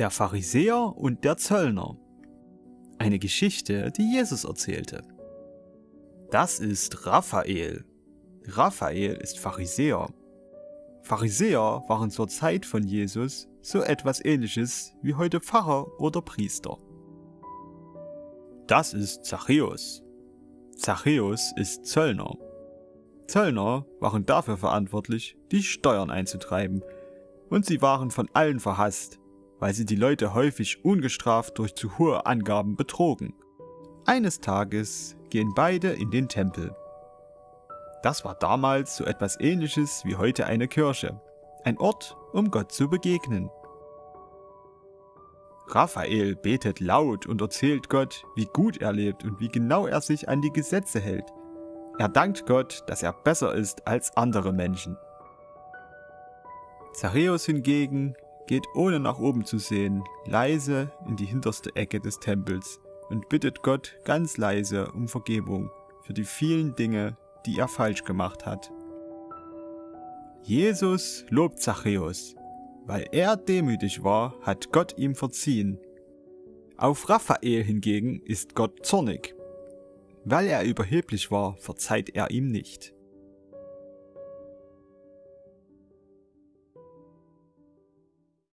Der Pharisäer und der Zöllner. Eine Geschichte, die Jesus erzählte. Das ist Raphael. Raphael ist Pharisäer. Pharisäer waren zur Zeit von Jesus so etwas ähnliches wie heute Pfarrer oder Priester. Das ist Zachäus. Zachäus ist Zöllner. Zöllner waren dafür verantwortlich, die Steuern einzutreiben, und sie waren von allen verhasst, weil sie die Leute häufig ungestraft durch zu hohe Angaben betrogen. Eines Tages gehen beide in den Tempel. Das war damals so etwas ähnliches wie heute eine Kirche, ein Ort, um Gott zu begegnen. Raphael betet laut und erzählt Gott, wie gut er lebt und wie genau er sich an die Gesetze hält. Er dankt Gott, dass er besser ist als andere Menschen. Zachäus hingegen geht ohne nach oben zu sehen, leise in die hinterste Ecke des Tempels und bittet Gott ganz leise um Vergebung für die vielen Dinge, die er falsch gemacht hat. Jesus lobt Zachäus. Weil er demütig war, hat Gott ihm verziehen. Auf Raphael hingegen ist Gott zornig. Weil er überheblich war, verzeiht er ihm nicht.